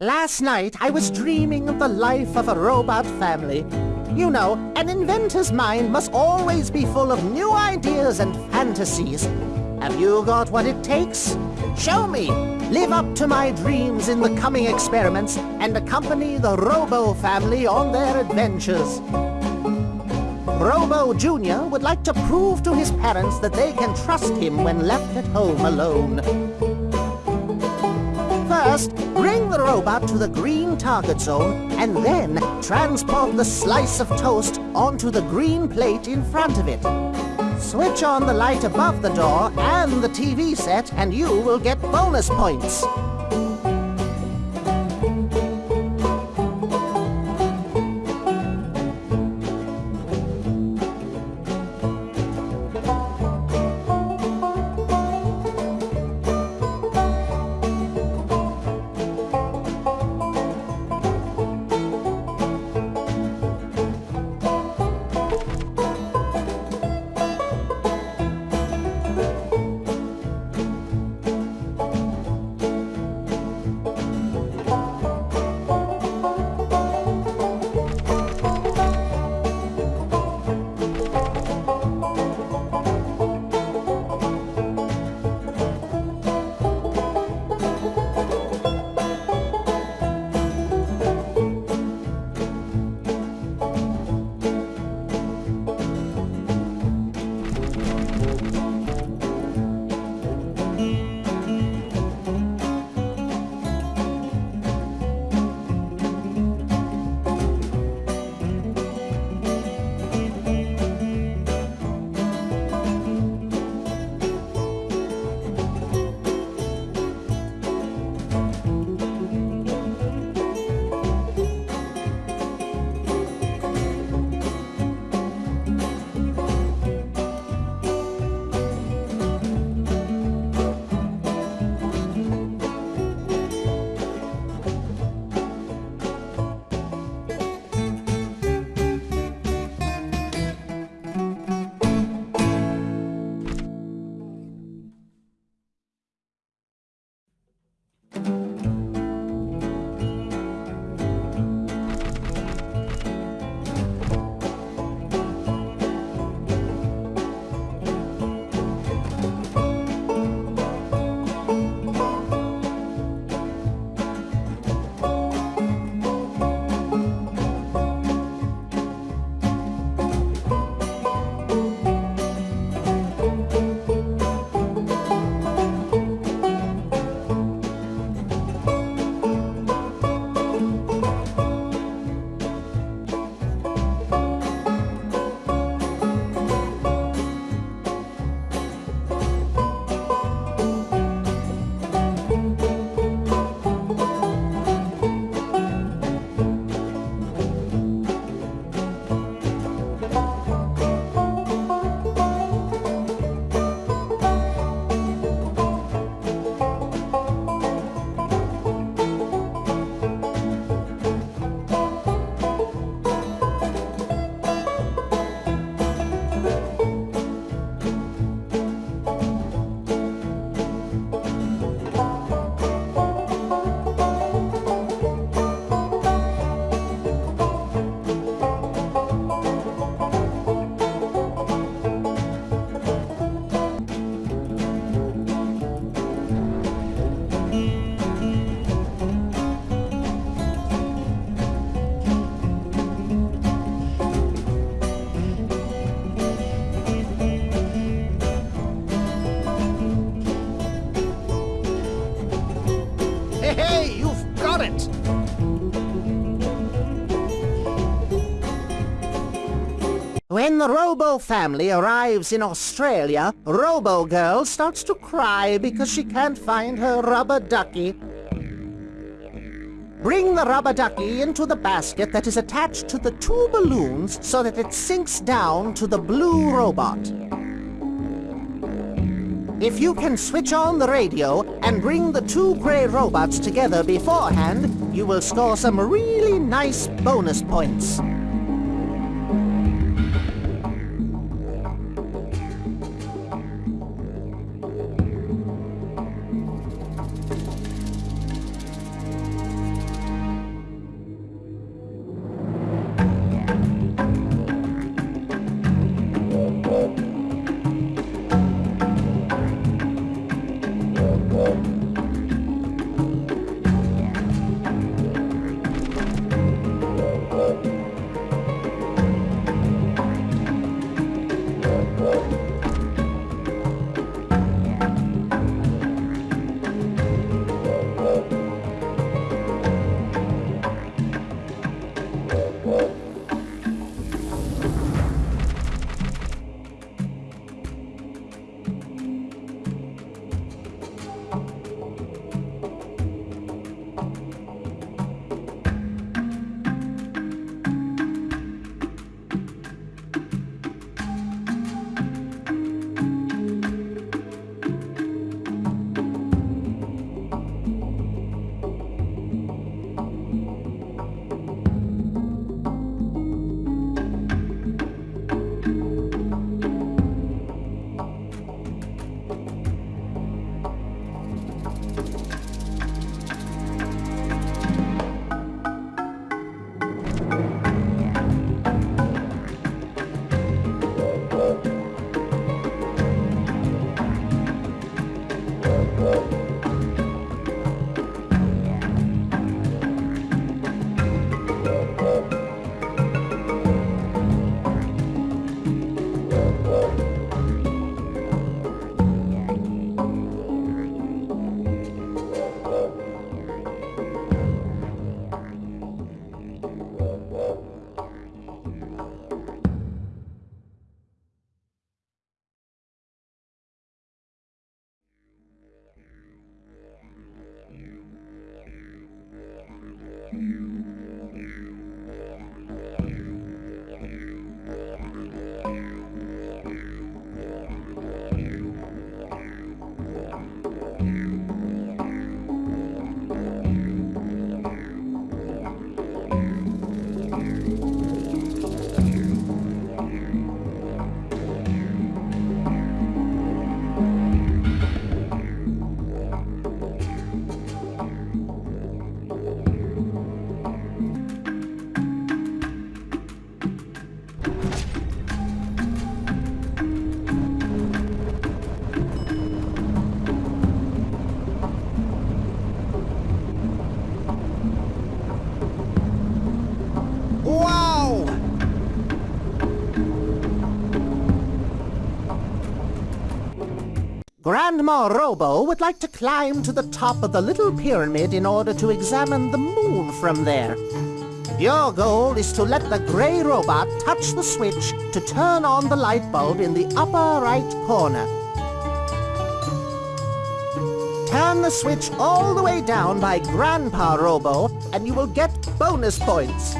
Last night I was dreaming of the life of a robot family. You know, an inventor's mind must always be full of new ideas and fantasies. Have you got what it takes? Show me! Live up to my dreams in the coming experiments and accompany the Robo family on their adventures. Robo Jr. would like to prove to his parents that they can trust him when left at home alone. First, bring the robot to the green target zone and then transport the slice of toast onto the green plate in front of it. Switch on the light above the door and the TV set and you will get bonus points. Robo family arrives in Australia, Robo Girl starts to cry because she can't find her rubber ducky. Bring the rubber ducky into the basket that is attached to the two balloons so that it sinks down to the blue robot. If you can switch on the radio and bring the two gray robots together beforehand, you will score some really nice bonus points. Mm-hmm. Grandma Robo would like to climb to the top of the little pyramid in order to examine the moon from there. Your goal is to let the gray robot touch the switch to turn on the light bulb in the upper right corner. Turn the switch all the way down by Grandpa Robo, and you will get bonus points.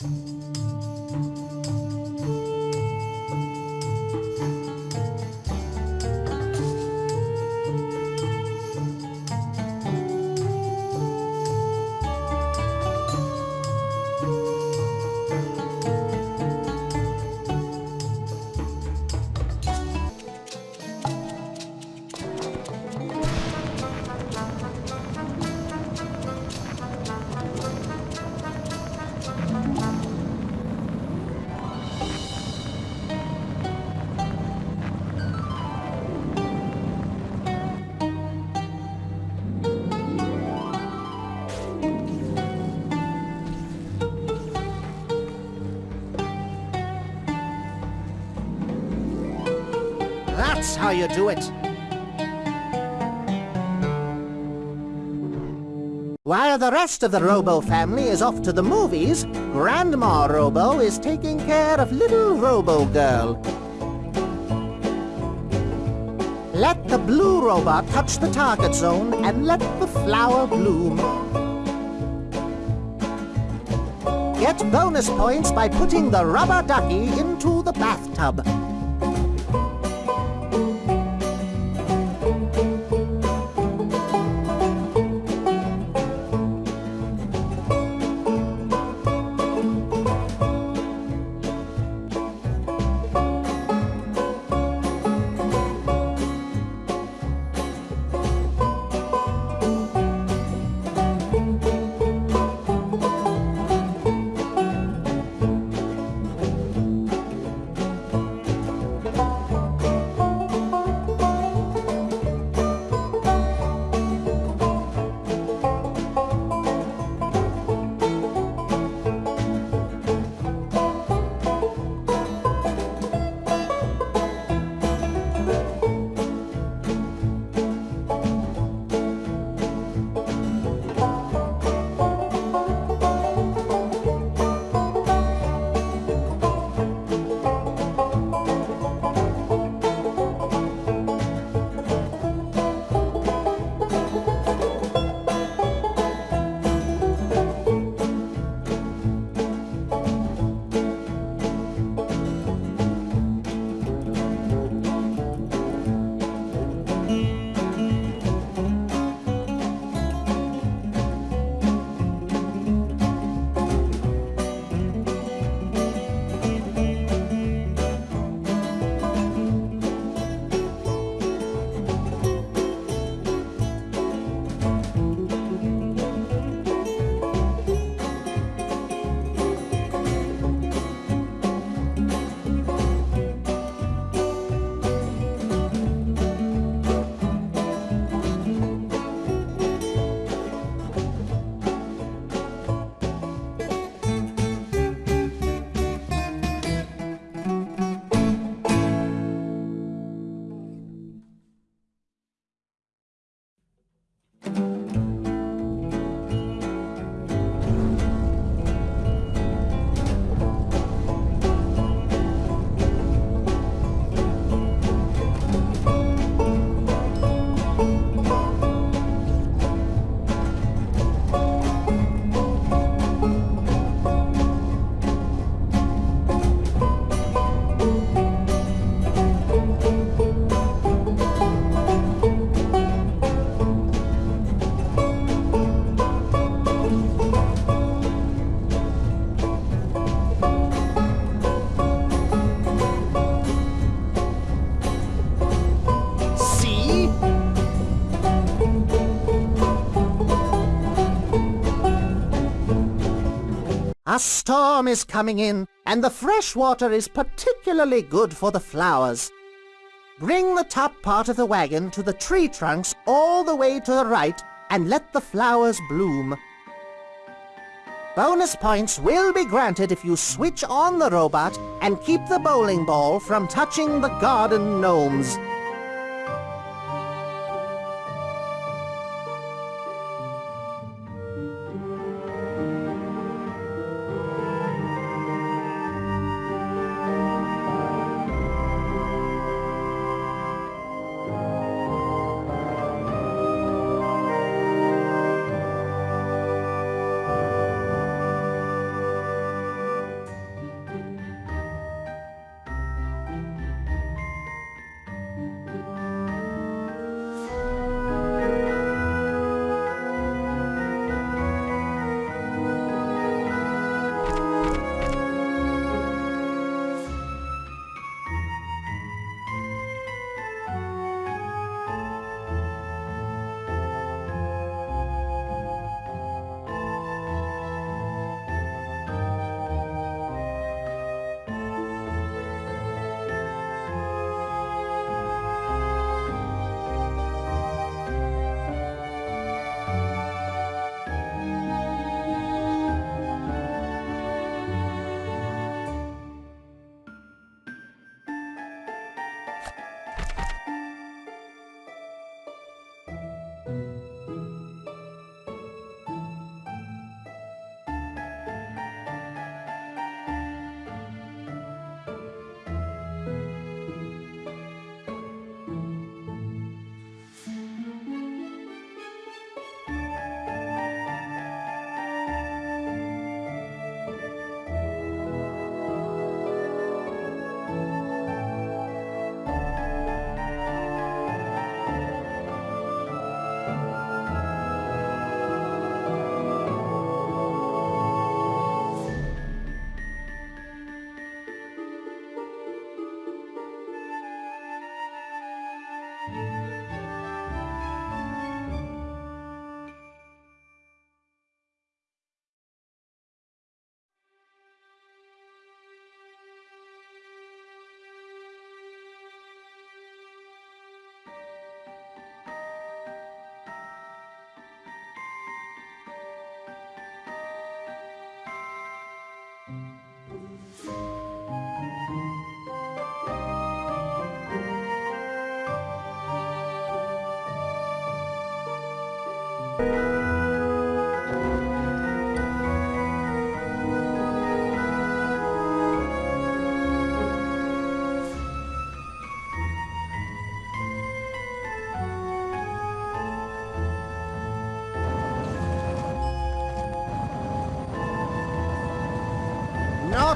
That's how you do it. While the rest of the Robo family is off to the movies, Grandma Robo is taking care of little Robo Girl. Let the blue robot touch the target zone and let the flower bloom. Get bonus points by putting the rubber ducky into the bathtub. Storm is coming in, and the fresh water is particularly good for the flowers. Bring the top part of the wagon to the tree trunks all the way to the right and let the flowers bloom. Bonus points will be granted if you switch on the robot and keep the bowling ball from touching the garden gnomes.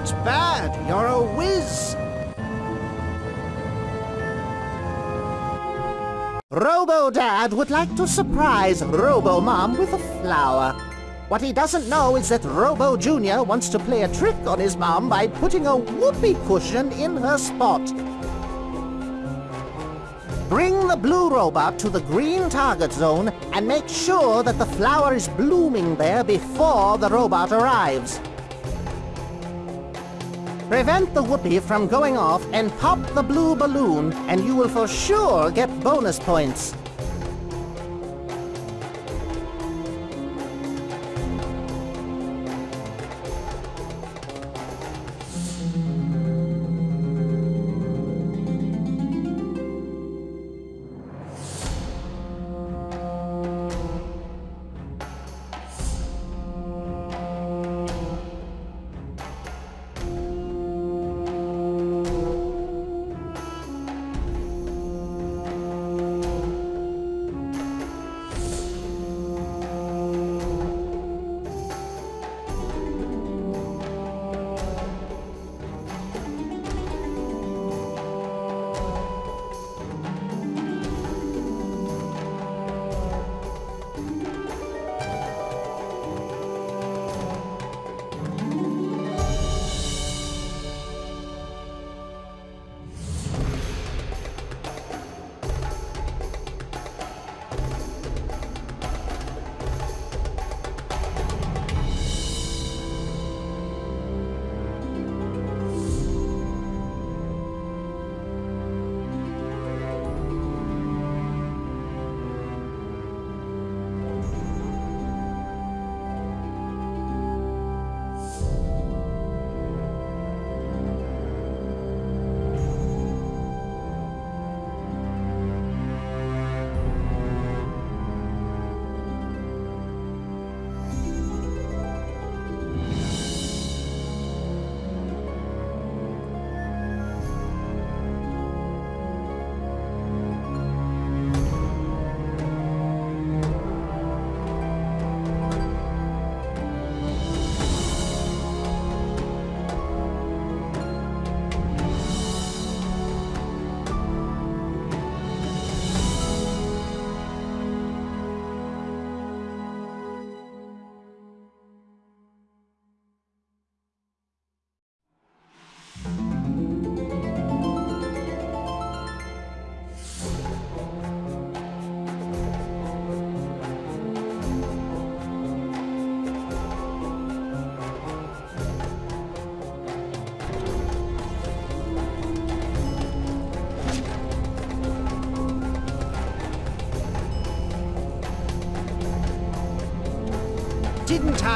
Not bad. You're a whiz. Robo Dad would like to surprise Robo Mom with a flower. What he doesn't know is that Robo Jr. wants to play a trick on his mom by putting a whoopee cushion in her spot. Bring the blue robot to the green target zone and make sure that the flower is blooming there before the robot arrives. Prevent the whoopee from going off and pop the blue balloon, and you will for sure get bonus points.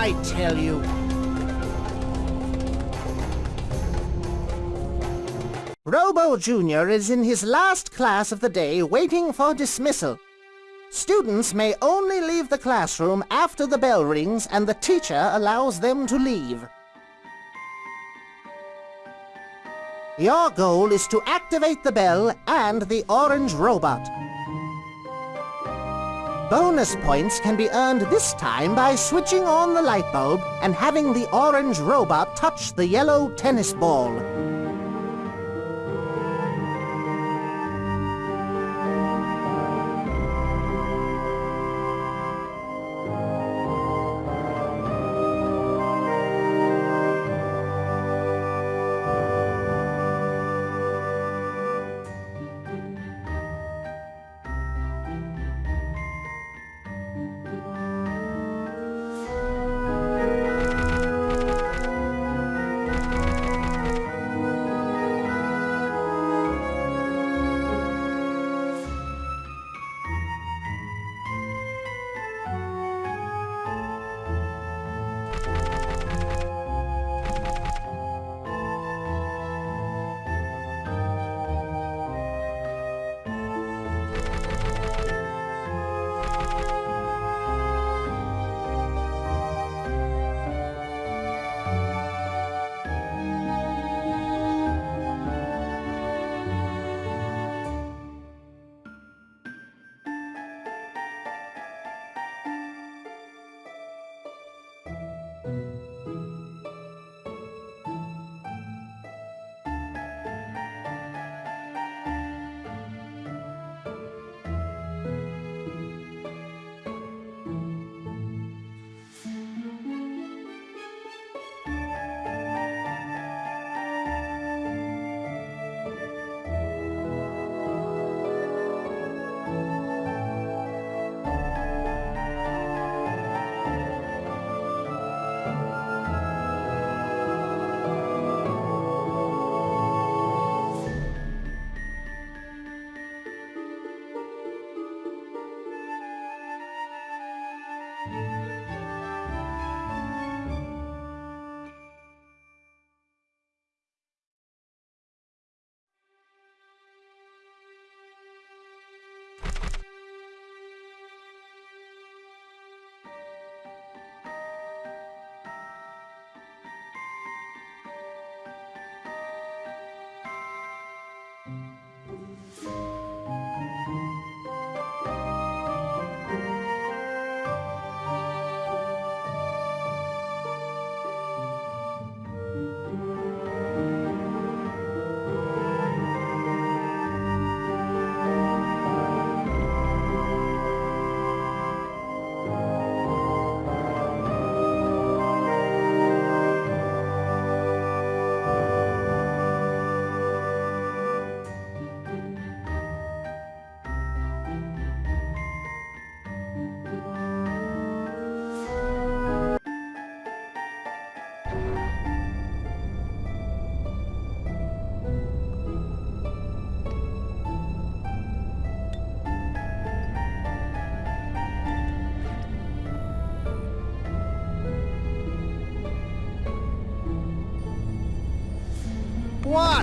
I tell you? Robo Jr. is in his last class of the day waiting for dismissal. Students may only leave the classroom after the bell rings and the teacher allows them to leave. Your goal is to activate the bell and the orange robot. Bonus points can be earned this time by switching on the light bulb and having the orange robot touch the yellow tennis ball.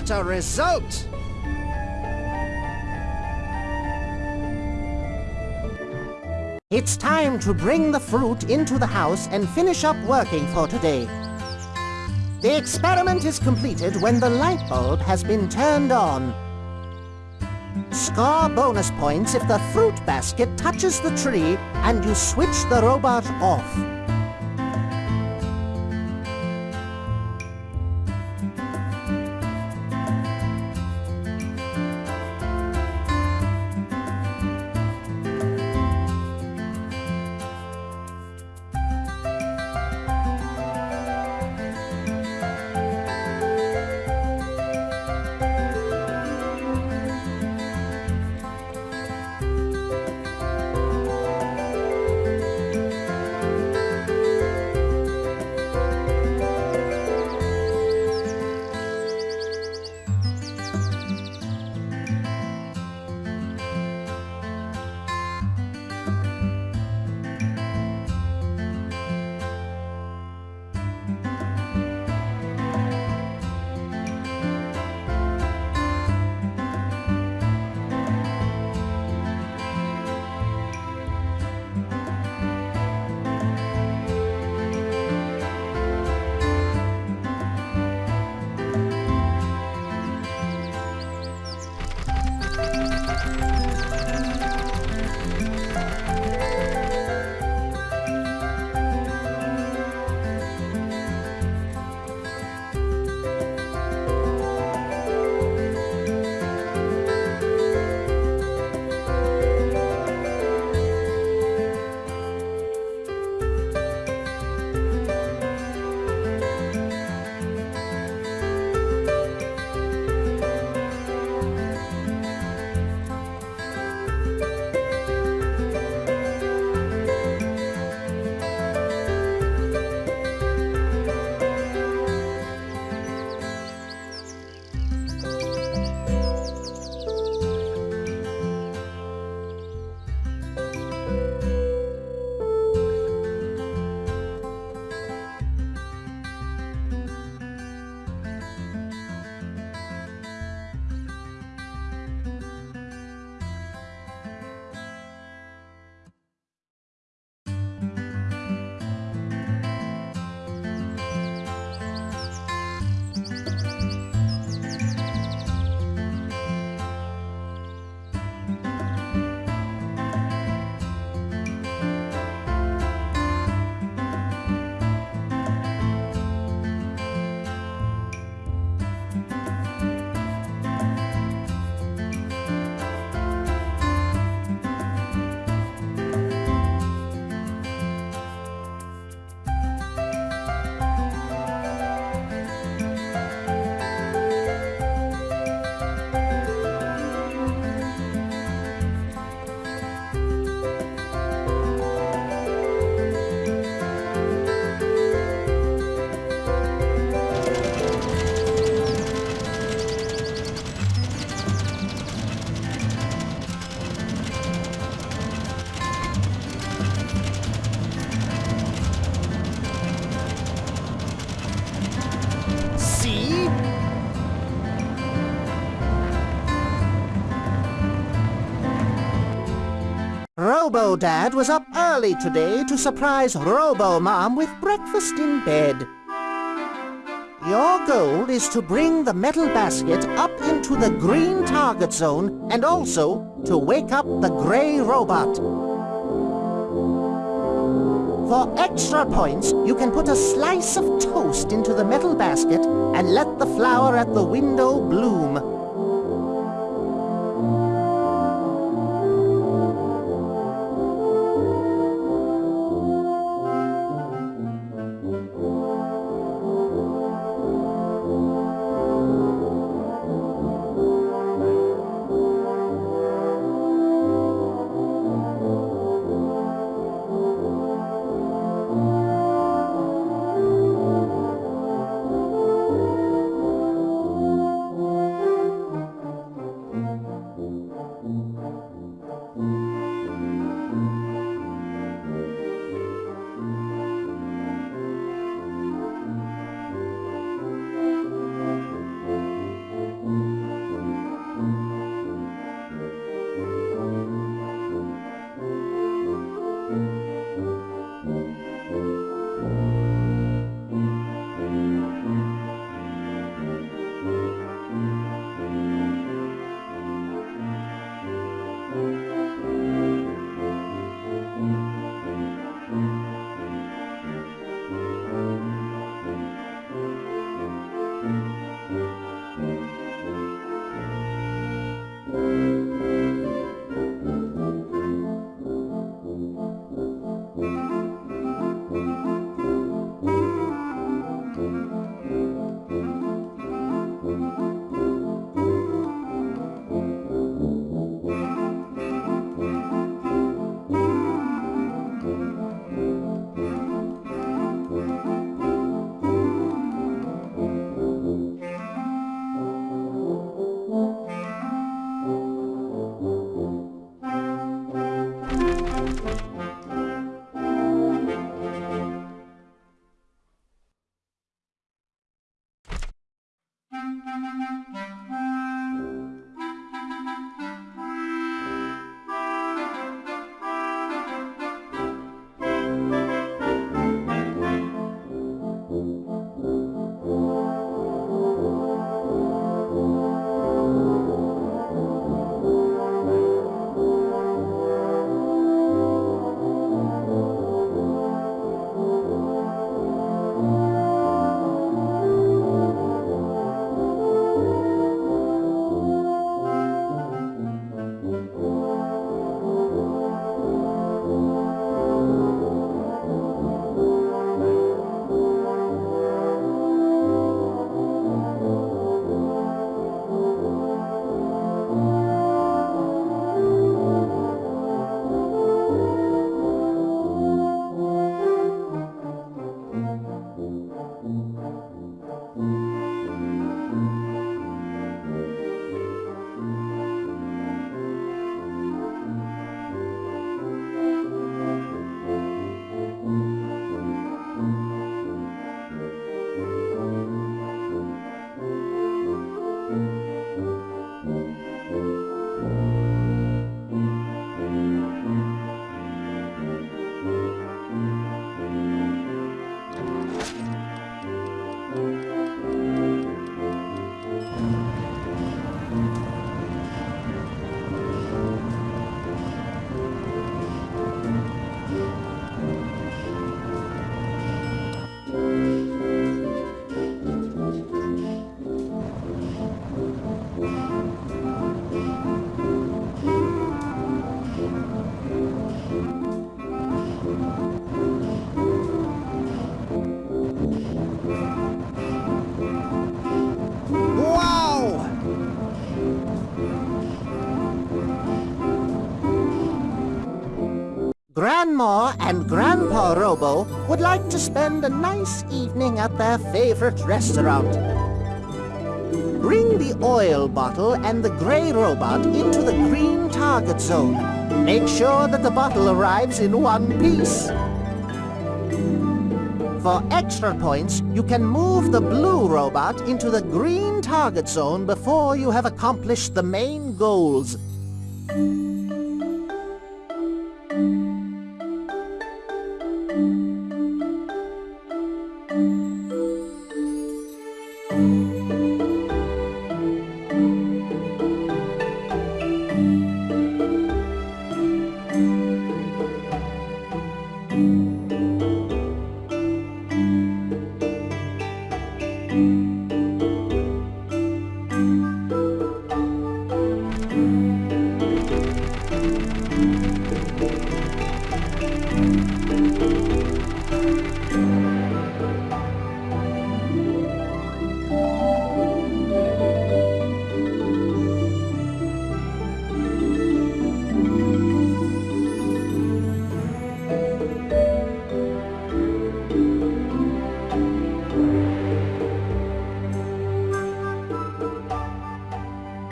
What a result! It's time to bring the fruit into the house and finish up working for today. The experiment is completed when the light bulb has been turned on. Score bonus points if the fruit basket touches the tree and you switch the robot off. Robo-Dad was up early today to surprise Robo-Mom with breakfast in bed. Your goal is to bring the metal basket up into the green target zone and also to wake up the grey robot. For extra points, you can put a slice of toast into the metal basket and let the flower at the window bloom. Grandma and Grandpa Robo would like to spend a nice evening at their favorite restaurant. Bring the oil bottle and the gray robot into the green target zone. Make sure that the bottle arrives in one piece. For extra points, you can move the blue robot into the green target zone before you have accomplished the main goals.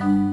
Not bad.